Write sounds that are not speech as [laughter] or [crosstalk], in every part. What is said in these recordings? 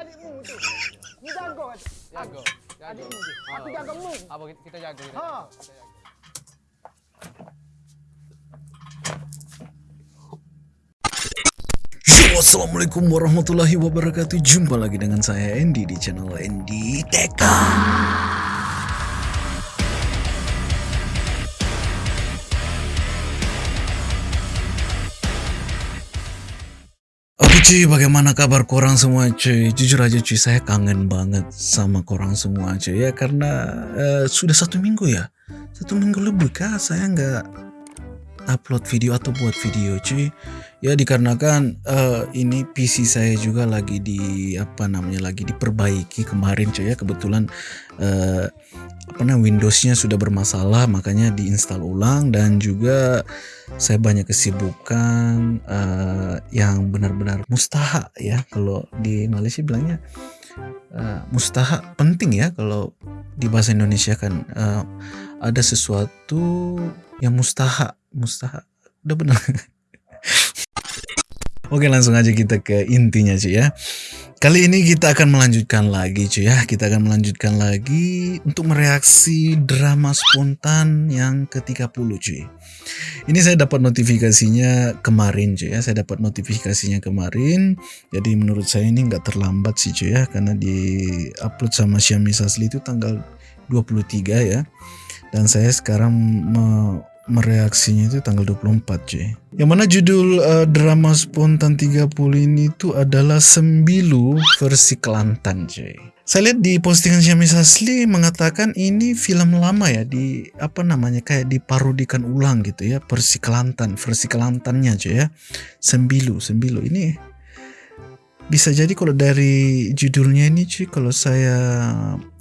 adikmu tu. Jaga. Jaga. Jaga. Adikmu tu. Aku jaga mu. Apa kita- kita jaga kita Ha. Kita. Yo, Assalamualaikum warahmatullahi wabarakatuh Jumpa lagi dengan saya Andy di channel Andy Teka cuy, bagaimana kabar korang semua cuy? Jujur aja cuy, saya kangen banget sama korang semua cuy. Ya Karena eh, sudah satu minggu ya. Satu minggu lebih kah saya nggak upload video atau buat video cuy. Ya dikarenakan eh, ini PC saya juga lagi di apa namanya lagi diperbaiki kemarin cuy ya. Kebetulan eh, apa namanya Windowsnya sudah bermasalah makanya diinstal ulang. Dan juga saya banyak kesibukan eh, yang benar-benar mustaha ya. Kalau di Malaysia bilangnya eh, mustaha penting ya. Kalau di bahasa Indonesia kan eh, ada sesuatu yang mustaha mustaha. Udah benar Oke langsung aja kita ke intinya cuy ya. Kali ini kita akan melanjutkan lagi cuy ya. Kita akan melanjutkan lagi untuk mereaksi drama spontan yang ke-30 cuy Ini saya dapat notifikasinya kemarin cuy ya. Saya dapat notifikasinya kemarin. Jadi menurut saya ini nggak terlambat sih cuy ya. Karena di upload sama Xiaomi Sasli itu tanggal 23 ya. Dan saya sekarang me- mereaksinya itu tanggal 24 cuy. Yang mana judul eh, drama spontan 30 ini tuh adalah Sembilu versi Kelantan cuy. Saya lihat di postingan Xiaomi Sasli mengatakan ini film lama ya di apa namanya kayak diparodikan ulang gitu ya versi Kelantan, versi Kelantannya cuy ya. Sembilu, Sembilu ini bisa jadi kalau dari judulnya ini cuy kalau saya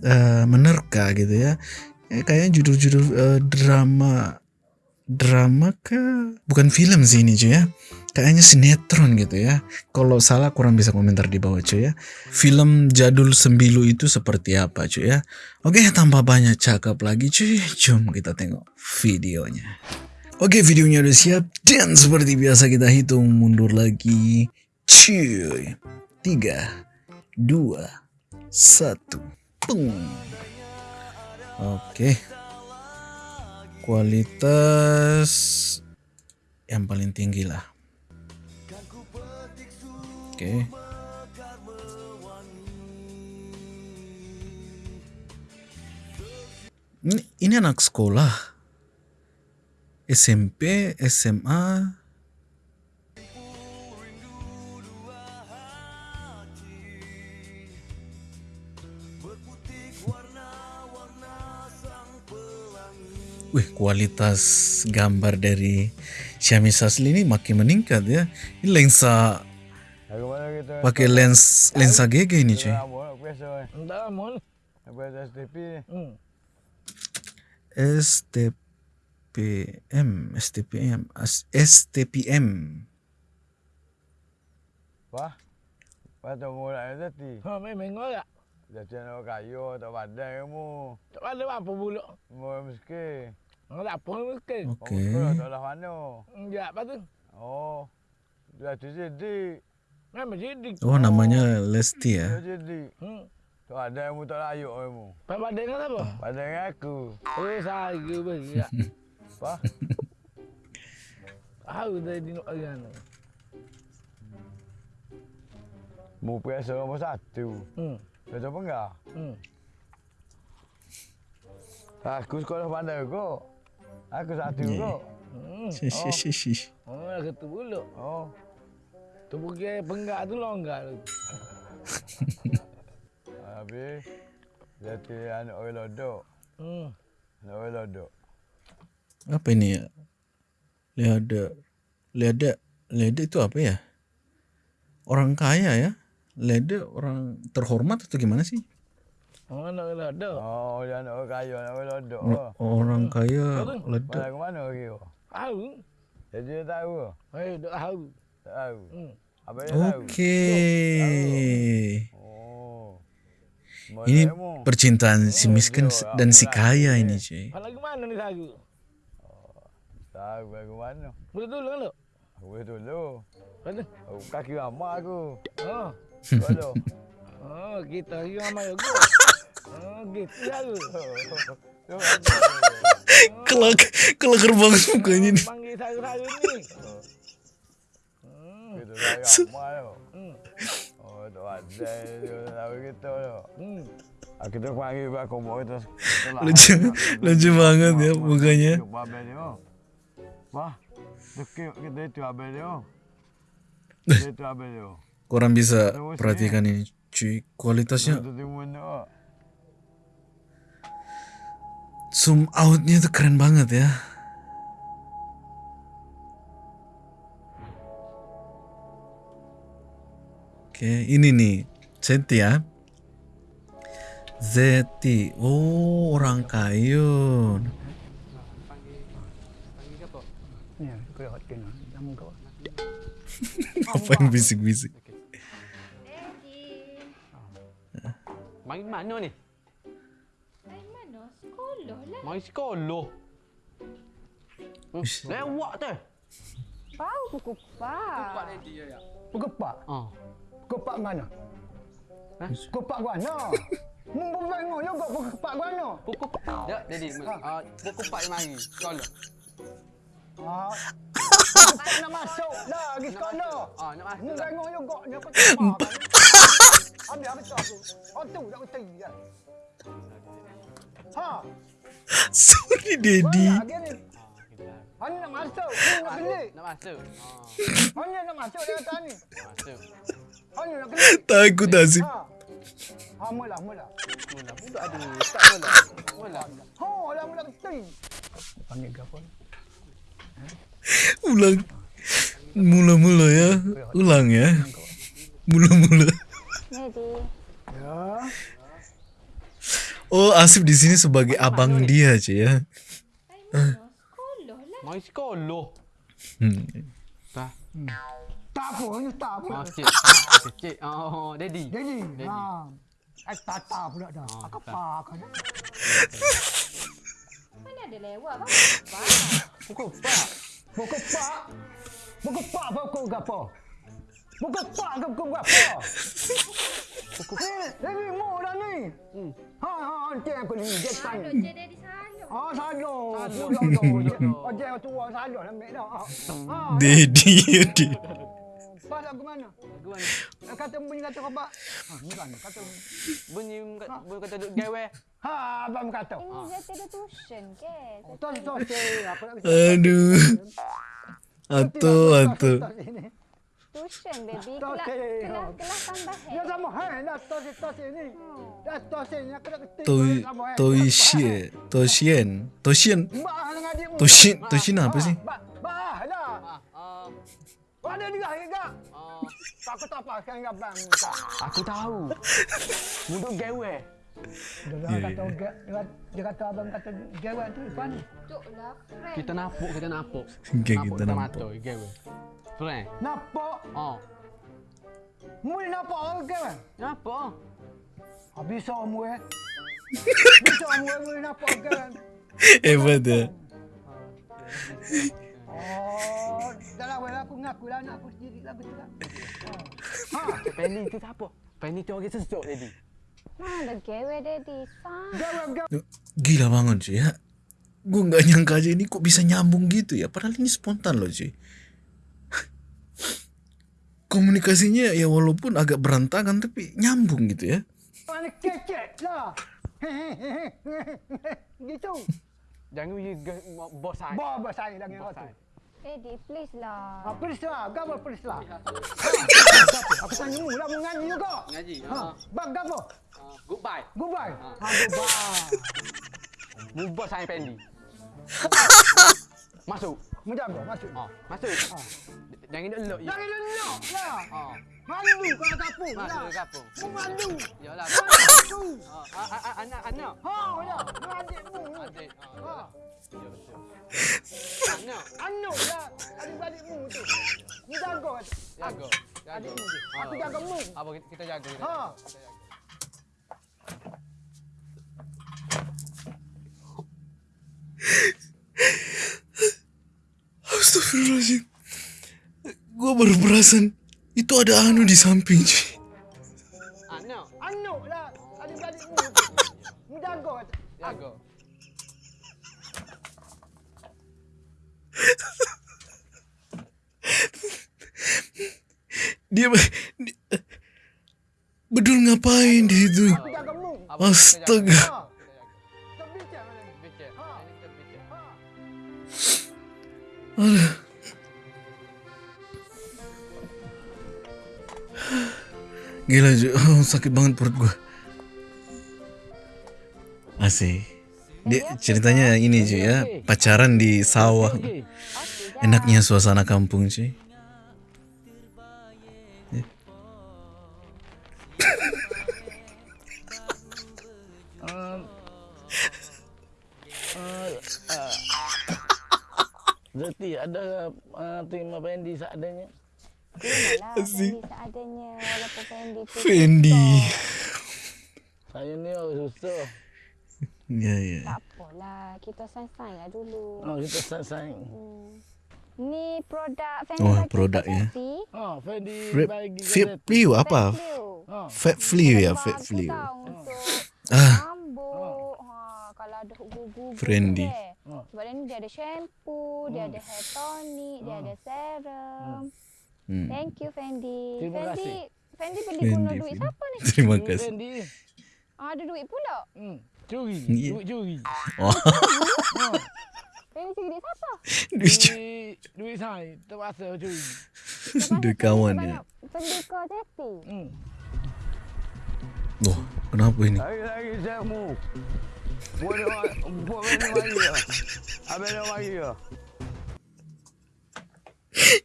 eh, menerka gitu ya eh, kayaknya judul-judul eh, drama drama kah? Bukan film sih ini cuy ya. Kayaknya sinetron gitu ya. Kalau salah kurang bisa komentar di bawah cuy ya. Film jadul sembilu itu seperti apa cuy ya. Oke tanpa banyak cakap lagi cuy. Jom kita tengok videonya. Oke videonya udah siap. Dan seperti biasa kita hitung mundur lagi. Cuy. Tiga. Dua. Satu. Pung. Oke kualitas yang paling tinggi lah. Oke. Ini, ini anak sekolah. SMP, SMA. Wih, kualitas gambar dari Xiaomi Sasli ini makin meningkat ya. Ini lensa pakai lens lensa GG ini cuy. Ada. STPM, STPM, STPM. Tu mau nak tadi? Ha memang ngorak. Jadi nak kayu tak pandai kamu. Tak ada apa pula. Mau miskin. Apa mungkin. Oke. Kamu tak lah mana? Enggak apa tu. Oh. Dah tu jadi. Memang jadi. Oh, namanya Lesti ya. Jadi. Hmm. Tak ada kamu tak layuk kamu. Pak dengan apa? Dengan aku. Oh saya bagi. [laughs] Apa? Tahu tadi nak orang. Mu biasa nombor satu. Hmm. Kau tahu apa enggak? Hmm. Aku sekolah pandai kok. Aku satu Yeah. kok. Hmm. Shi, shi, shi, shi. Oh, kata pula. Oh. Tu pergi penggak tu longgar tu. Habis. Jadi anak orang lodok. Hmm. Anak orang lodok. Apa ini ya? Leda. Leda. Leda itu apa ya? Orang kaya ya? Leda orang terhormat atau gimana sih? Oh, nak kena ada. Oh, dia orang kaya, orang lodok. Or- Orang kaya Betul. leda. Mana ke mana lagi? Tahu. Jadi dia tahu? Eh, tak tahu. Tak tahu. Hmm. Apa dia tahu? Oke. Oh. Ini Mana percintaan si Oh, miskin dia dan si orang kaya ini cuy. Kalau lagi mana ni tahu? Tahu bagi mana? Boleh tolong tak? Aku boleh dulu. Aku kaki lama aku. Oh. Kalau. Oh, Oh, kita sama yo go. Oh, gitu. Kelak, [laughs] kelakar banget mukanya nih. Hmm. Gitu. Hmm. Oh, gitu. Hmm. Ah, pak kombo. Lucu, lucu banget ya mukanya. Wah, kita itu. Orang bisa perhatikan ini, cuy. Kualitasnya zoom outnya tuh keren banget ya. Oke, ini nih Zeti ya. Zeti, oh orang. Nama kau. [laughs] Apa yang bisik-bisik? Mari mana ni? Dari mana? Sekolah lah. Mari sekolah. Hmm, lewat [laughs] tu. Bau kukupak. Kepak. Ah. Kepak mana? Hah? Kepak mana? Mumpung tengok juga kepak mana? Pukul Ya, jadi ah pukul 4 mari sekolah. Ah. Kepak nak masuk dah pergi sekolah. Ah, nak masuk Mu dah. tengok juga ni apa kepak kan? Habis apa tu aku? Oh tu tak kerti dah. [laughs] Sorry Dedi. ni? Hanya nak masuk, nak beli. Nak masuk. Ah, Hanya nak masuk dia kata ni. masuk. Hanya nak beli. Takut Asif. Ha. Ha, mula, mula. Mula budak ada. Tak mula. Mula. Ha, lah mula. Panggil ke apa? Ulang. Mula-mula ya. Ulang ya. Mula-mula. Jadi, Ya. Oh, Asif di sini sebagai abang dia cuy ya. sekolah. Hmm. Tak apa. Ah. Oh, daddy. Ha. Eh, tata pula dah. Oh, Aku apa kan? Mana ada lewat bau kukupak. Pukul 4. Pokok pak. Gapo? Pokok. Eh, ini mau dah ni. Hmm. Ha, ha, nanti aku ni. Dia Salah tanya. je dari sana. Ah, salah. Salah. Salah tu. Oh, dia tua salah lah mek dah. Ha. Dedi ya Dedi. Pas aku mana? Lagu mana? Eh, Kata bunyi kata kau pak. Ha, ni kan kata. Bunyi bunyi kata duk gawe. Ha, abang kata. Ini dia tiada tuition ke? Tos tos eh, apa nak Aduh. Atau atau. Tuition baby. Tak Kelas, okey. kelas, kelas tambahan. Dia sama hai dah tos tos ini. Dah tos ini aku nak ketik. Toi Toishie Toshien Toshien Mbak dengan adikmu. Toshin Toshin apa sih? Bah, bah lah. Ah, ah, Ada dia juga. ah. Aku tak apa sekarang dengan bang. Aku tahu. Muduk gawe. Dia Ya, kata dia, dia kata abang kata gawe tu pan. Duk lah, keren. Kita napuk, kita napuk. Oke, Napuk kita nampak. gawe. Friend. Nampak, Oh. mui nampak orang gawe. Napuk. Habis so mui. Bisa mui [laughs] mui nampak gawe. Hebat ya. Oh, dalam wala aku ngaku lah nak aku sendiri lah betul lah. Ha, Penny tu siapa? Penny tu orang sejuk tadi. Mana gawe gawe gawe. Gila banget cuy ya. Gue nggak nyangka aja ini kok bisa nyambung gitu ya. Padahal ini spontan loh cuy. Komunikasinya ya walaupun agak berantakan tapi nyambung gitu ya. Mana kecek lah. Gitu. Jangan bos saya. Bawa saya Bos kau tu. saya. Daddy, please lah. Ha, please lah. Gapo please lah. Aku tanya mu lah mau [laughs] ngaji juga. Ngaji. Ha, Ah. bang gapo? Ah, goodbye. Goodbye. Ah. Ha, goodbye. Mu bos saya Penny. [laughs] Masuk. Mu jaga masuk. Ah, masuk. Jangan dia elok you. Jangan lelok lah. Ah. Malu kau kapung Masuk lah. ke kapung. Mu malu. Yalah. Malu. Ah, ah, ah, anak anak. Ha, ya. Mu adikmu. Adik. Ha. Ah. Ya betul. Anak. Anu lah. Adik-adikmu tu. Mu jaga. Jaga. Jaga. Adikmu. Ah. Aku jaga mu. Apa kita, jaga. Ha. Kita jaga. Astagfirullahaladzim. Gue baru perasan itu ada Anu di samping. Anak. Anuk lah. Adik-beradik mu. Mu jaga. Jaga. Dia, Bedul ngapain di situ? Astaga. Gila oh, [laughs] sakit banget perut gua. Asik. Dia ceritanya ini cuy ya, pacaran di sawah. Enaknya suasana kampung cuy. Uh, uh, uh, Zeti ada uh, terima Fendi seadanya. Fendi seadanya. Walaupun Fendi Fendi. Saya ni susah. Ya ya. Tak apalah. Kita sayang-sayang lah dulu. Oh, kita sayang. Hmm. Ni produk Fendi Oh, bagi produk ya. Oh, Fendi Fat bagi Fat Flew apa? Oh, Fat Flew ya, Fat Flew. tau Untuk [laughs] Ah, rambut. Ha, kalau ada gugu-gugu. Fendi. Oh. Sebab dia ni dia ada shampoo, dia ada hair tonic, dia ada serum. hmm. Thank you Fendi. Terima Fendi, kasih. Fendi beli guna duit siapa ni? Terima kasih. Fendi. Ah, ada duit pula. Hmm. Curi. Ya. Duit curi. Oh, Fendi [laughs] cari duit siapa? duit cu- Duit, saya terpaksa curi. [laughs] duit kawan ya. Banyak Fendi ke Zeti. Hmm. Loh, kenapa ini? Lagi-lagi saya mu. Dia dia ya. Abang dia ya.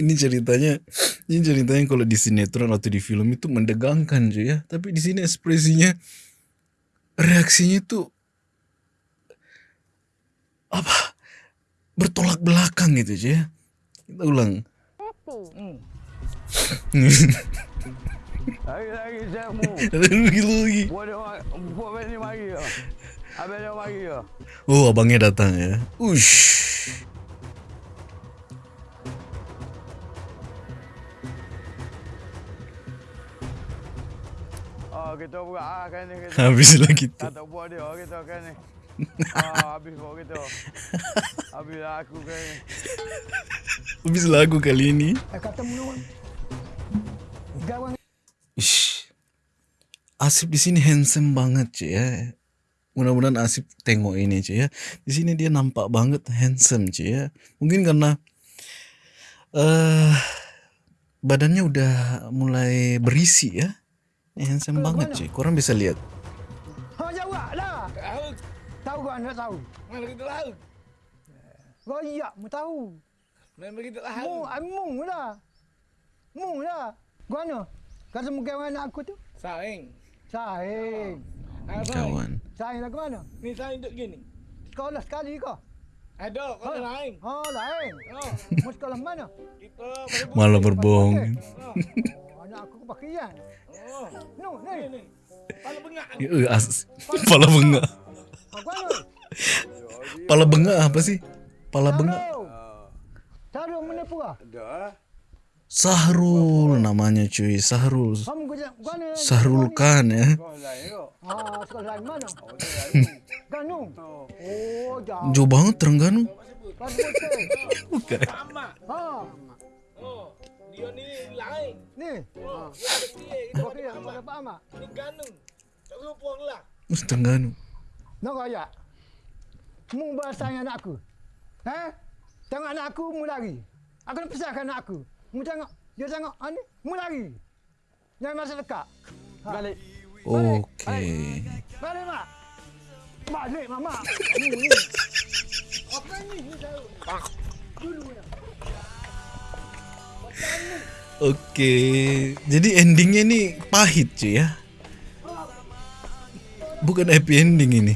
ini ceritanya ini ceritanya kalau di sinetron atau di film itu mendegangkan cuy ya tapi di sini ekspresinya reaksinya tuh apa? Bertolak belakang gitu cuy ya. Kita ulang. Lagi lagi ya. Ya. oh abangnya datang ya. Ush Oh, kita buat ah kan ni kita. habislah gitu Tak tahu buat dia kita kan ni. Ah, habis buat kita. Habis lah aku kan ni. habis kali ini kata menurut. Gawang Ish. Asip di sini handsome banget cuy ya. Mudah-mudahan Asip tengok ini cuy ya. Di sini dia nampak banget handsome cuy ya. Mungkin karena eh badannya udah mulai berisi ya. Handsome banget cuy. Korang bisa lihat. Ha jawab lah. Tahu. Kau nak tahu. Mana kita tahu? Royak mu tahu. Memang kita Mu, tahu. amung lah. Mu lah. Kau mana? Kata mungkin anak aku tu. Saing. Saing. Ah, saing. Kawan. Saing lah ke mana? Ni saing duduk gini. Sekolah sekali kau. Ada kau lain. Ha, lain. Oh, Mu sekolah mana? Malah berbohong. Anak aku kepakian. oh. No, Ni. Kepala bengak. Eh, as- Pala bengak. Pala bengak apa sih? Pala bengak. Taruh mana? Dah. Sahrul namanya cuy. Sahrul. Sahrul Khan ya. Lain. Ganu. Oh, jauh. Banget Terengganu. Betul. Bukan. Ha, Oh, dia ni lain. Ni. Kita Okey, ada apa apa amak? Ni ganung. Tak lupa lah. Oh, Terengganu. Nak royak. Mu bahasa anak aku. Ha? Tengok anak aku, mu lari. Aku nak pesankan anak aku. Mu tengok, dia tengok, ha ni, mu lari. Jangan masa dekat. Ha. Balik. Okey. Balik, Mak. Balik, Mama. Ni, ni. Apa ni? Ni tahu. Dulu ya. Oke, jadi endingnya nih pahit cuy ya. Bukan happy ending ini.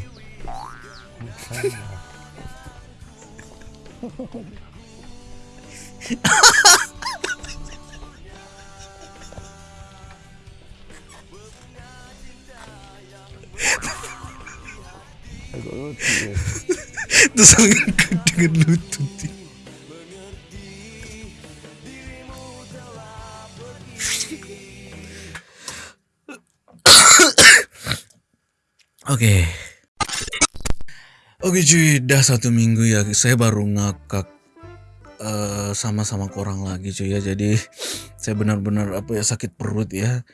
Terus angkat [laughs] dengan lutut. Oke. Oke cuy, dah satu minggu ya. Saya baru ngakak eh, sama-sama korang lagi cuy ya. Jadi saya benar-benar apa ya sakit perut ya.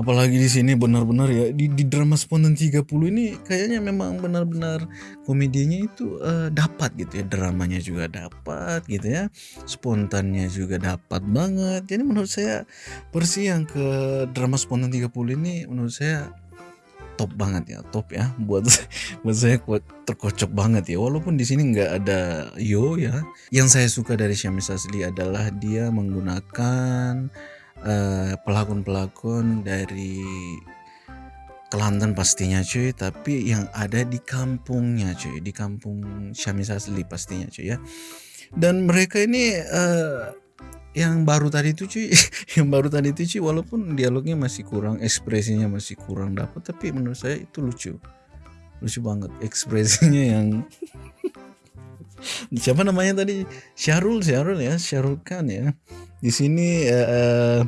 Apalagi di sini benar-benar ya di, di drama spontan 30 ini kayaknya memang benar-benar komedinya itu eh, dapat gitu ya. Dramanya juga dapat gitu ya. Spontannya juga dapat banget. Jadi menurut saya versi yang ke drama spontan 30 ini menurut saya top banget ya top ya. Buat [laughs] buat saya kuat terkocok banget ya. Walaupun di sini nggak ada yo ya. Yang saya suka dari Syamis Asli adalah dia menggunakan eh, pelakon-pelakon dari Kelantan pastinya cuy. Tapi yang ada di kampungnya cuy. Di kampung Syamis Asli pastinya cuy ya. Dan mereka ini eh, yang baru tadi itu cuy [laughs] yang baru tadi itu cuy walaupun dialognya masih kurang ekspresinya masih kurang dapat tapi menurut saya itu lucu. Lucu banget ekspresinya yang [laughs] siapa namanya tadi? Syahrul Syahrul ya Syahrul Khan ya. Di sini eh, eh,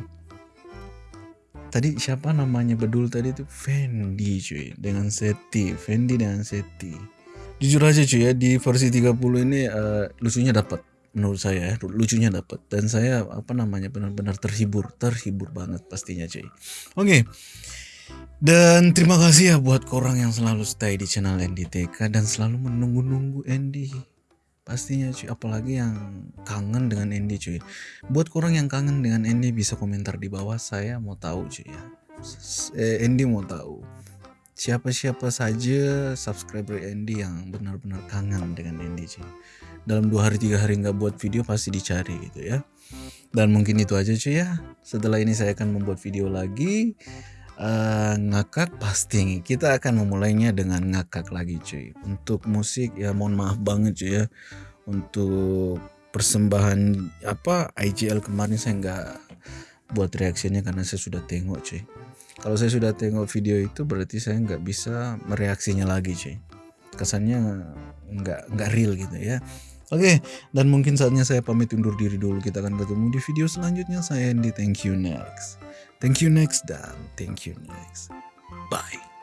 tadi siapa namanya bedul tadi itu Fendi cuy dengan Seti Fendi dengan Seti. Jujur aja cuy ya di versi 30 ini eh, lucunya dapat menurut saya ya, lucunya dapat dan saya apa namanya benar-benar terhibur terhibur banget pastinya cuy. Oke. Dan terima kasih ya buat korang yang selalu stay di channel NDTK dan selalu menunggu-nunggu Andy pastinya cuy apalagi yang kangen dengan Andy cuy. Buat korang yang kangen dengan Andy bisa komentar di bawah. Saya mau tahu cuy ya. Eh, Andy mau tahu. Siapa-siapa saja subscriber Andy yang benar-benar kangen dengan Andy cuy dalam dua hari tiga hari nggak buat video pasti dicari gitu ya. Dan mungkin itu aja cuy ya. Setelah ini saya akan membuat video lagi Eh, ngakak pasti. Kita akan memulainya dengan ngakak lagi cuy. Untuk musik ya mohon maaf banget cuy ya. Untuk persembahan apa IGL kemarin saya nggak buat reaksinya karena saya sudah tengok cuy. Kalau saya sudah tengok video itu berarti saya nggak bisa mereaksinya lagi cuy. Kesannya nggak nggak real gitu ya Oke, dan mungkin saatnya saya pamit undur diri dulu. Kita akan ketemu di video selanjutnya. Saya Andy, thank you next. Thank you next dan thank you next. Bye.